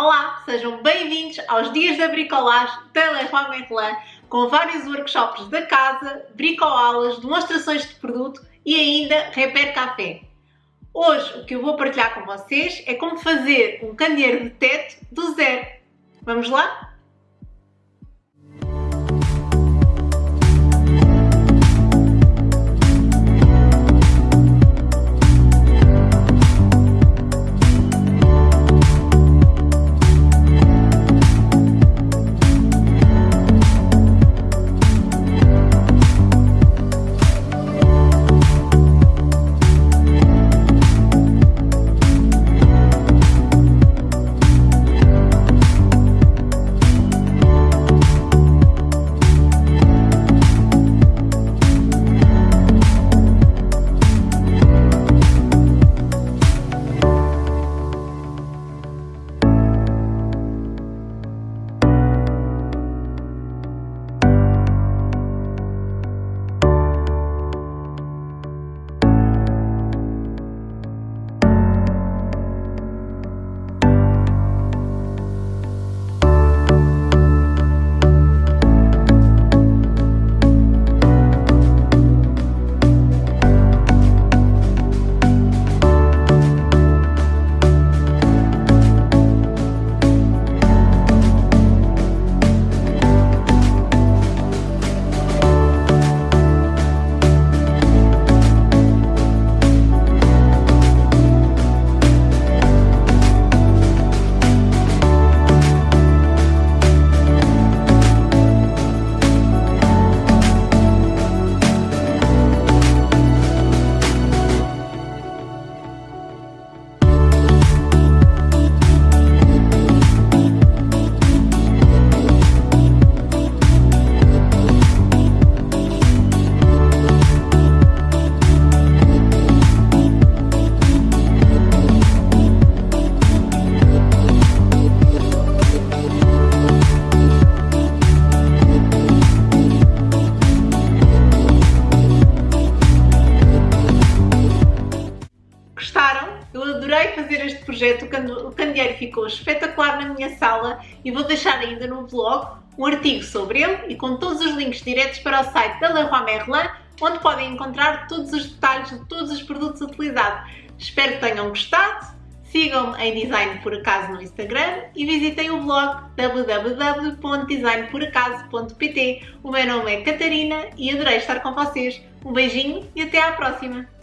Olá, sejam bem-vindos aos dias da bricolagem da Leroy com vários workshops da casa, bricoaulas, demonstrações de produto e ainda repair café. Hoje o que eu vou partilhar com vocês é como fazer um candeeiro de teto do zero. Vamos lá? Fazer este projeto, o candeeiro ficou espetacular na minha sala e vou deixar ainda no blog um artigo sobre ele e com todos os links diretos para o site da Leroy Merlin, onde podem encontrar todos os detalhes de todos os produtos utilizados. Espero que tenham gostado, sigam-me em Design Por Acaso no Instagram e visitem o blog www.designporacaso.pt. O meu nome é Catarina e adorei estar com vocês. Um beijinho e até à próxima!